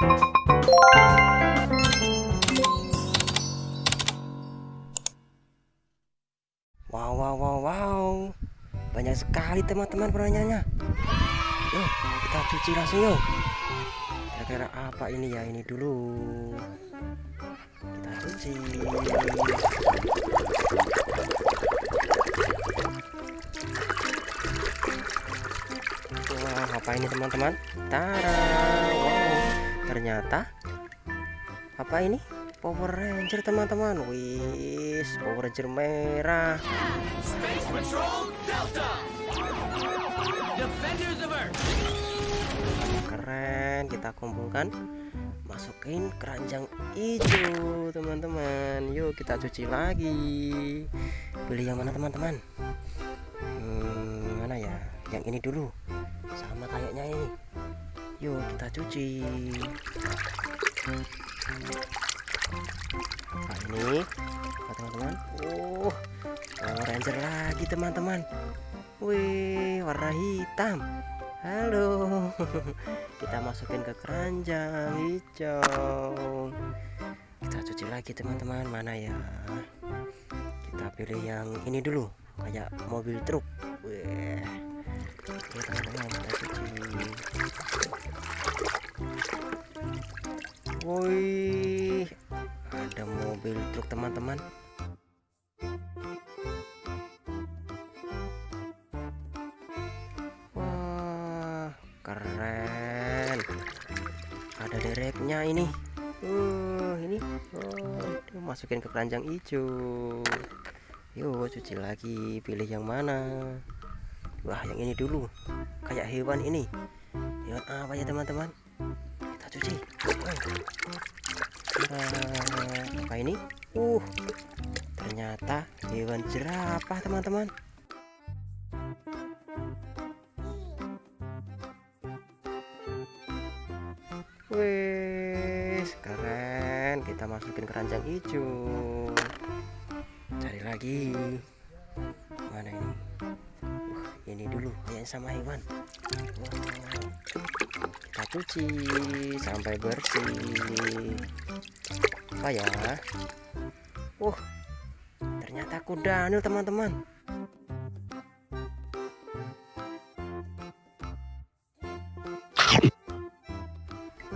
Wow, wow, wow, wow. Banyak sekali teman-teman pertanyaannya. Yuk, kita cuci langsung yuk. Kira-kira apa ini ya? Ini dulu. Kita cuci. Wah, apa ini teman-teman? Tara. Wow. Ternyata apa ini? Power Ranger teman-teman. Wis, Power Ranger merah. Keren, kita kumpulkan. Masukin keranjang hijau, teman-teman. Yuk kita cuci lagi. Pilih yang mana, teman-teman? Hmm, mana ya? Yang ini dulu. Sama kayaknya ini. Yuk kita cuci. Apa ini? Apa, teman-teman? Oh, Power Ranger lagi, teman-teman. Wih, warna hitam. Halo. Kita masukin ke keranjang hijau. Kita cuci lagi, teman-teman. Mana ya? Kita pilih yang ini dulu, kayak mobil truk. Wih. Cuci. Wih, ada mobil truk, teman-teman. Wah, keren. Ada dereknya ini. Uh, ini. Oh, masukin ke keranjang hijau. Yuk, cuci lagi. Pilih yang mana? Wah, yang ini dulu. Kayak hewan ini. Hewan apa ya, teman-teman? Kita cuci. Apa ini? Uh, ternyata hewan jerapah, teman-teman. Wih, keren. Kita masukin keranjang hijau. Cari lagi. Mana ini? Ini dulu kayak sama hewan. Kita cuci sampai bersih. Apa ya? Uh, ternyata kuda nih teman-teman.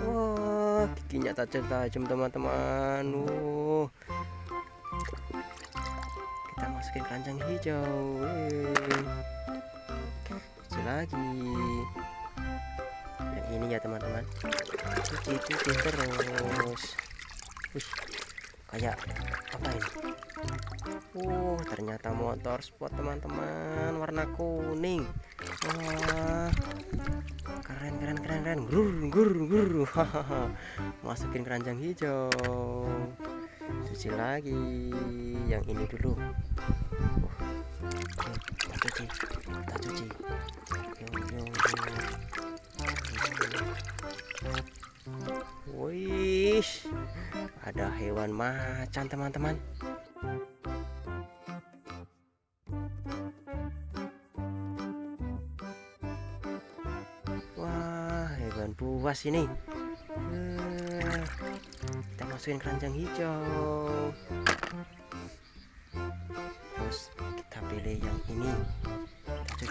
Wah, giginya tajam-tajam teman-teman. Uh. Kita masukin keranjang hijau. Wih. Lagi. Yang ini ya teman-teman. Cuci cuci terus. Wih, kayak apa ini? Uh, ternyata motor sport teman-teman warna kuning. Wah, keren keren keren keren gur gur gur masukin keranjang hijau cuci lagi yang ini dulu ada hewan macan teman-teman. Wah, hewan buas ini. Eh, kita masukin keranjang hijau.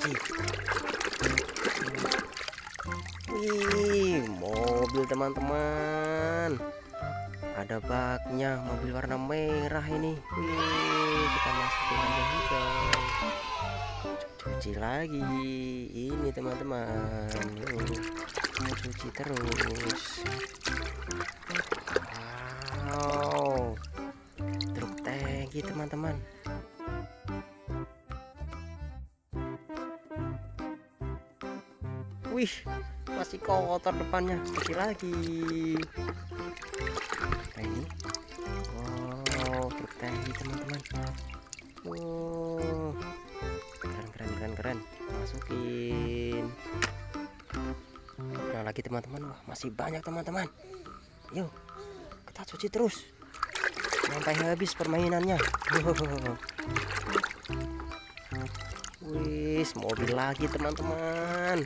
Wih, mobil teman-teman. Ada baknya, mobil warna merah ini. Wih, kita masukin keranjang hijau cuci lagi. Ini teman-teman. Cuci terus. Wow. Truk tangki teman-teman wih masih kotor depannya. Cuci lagi. Ini. Wow truk tangki teman-teman. Wow. Keren keren keren keren. Masukin. Nah lagi teman-teman. Wah masih banyak teman-teman. Yuk kita cuci terus. Sampai habis permainannya. Wis mobil lagi teman-teman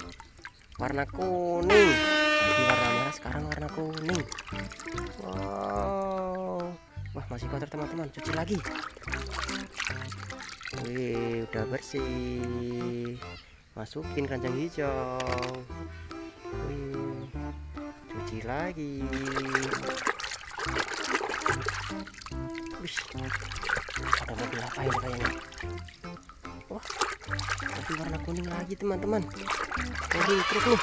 warna kuning. Tadi warna merah sekarang warna kuning. Wow. Wah masih kotor teman-teman. Cuci lagi. Wih udah bersih. Masukin keranjang hijau. Wih cuci lagi. Wih, ada mobil apa ini kayaknya mobil warna kuning lagi teman-teman. Mobil truk nih.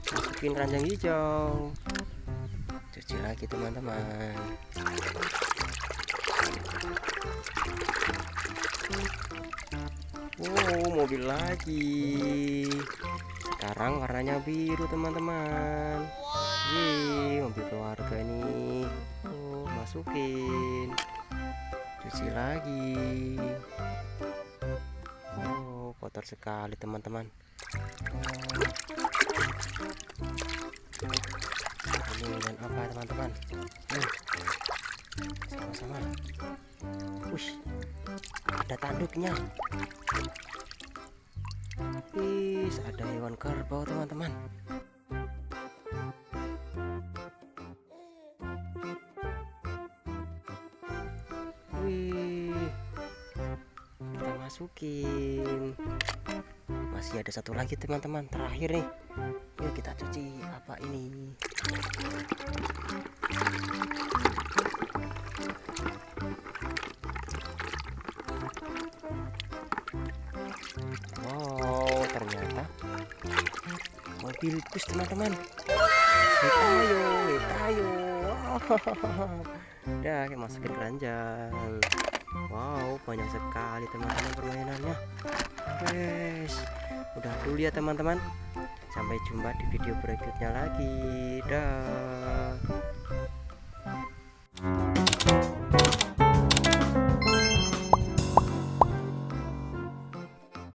Masukin keranjang hijau. Cuci lagi teman-teman. Wow mobil lagi. Sekarang warnanya biru teman-teman. Wih, mobil keluarga ini. Oh masukin cuci lagi. Oh kotor sekali teman-teman. Ini dan apa teman-teman? Sama-sama. Wih, ada tanduknya. Wih, ada hewan kerbau teman-teman masukin. Masih ada satu lagi teman-teman, terakhir nih. Yuk kita cuci apa ini? Wow, ternyata mobil bus teman-teman. Hitayo. Udah, kita masukin keranjang. Wow, banyak sekali teman-teman permainannya. Guys, udah dulu ya teman-teman. Sampai jumpa di video berikutnya lagi. Dah.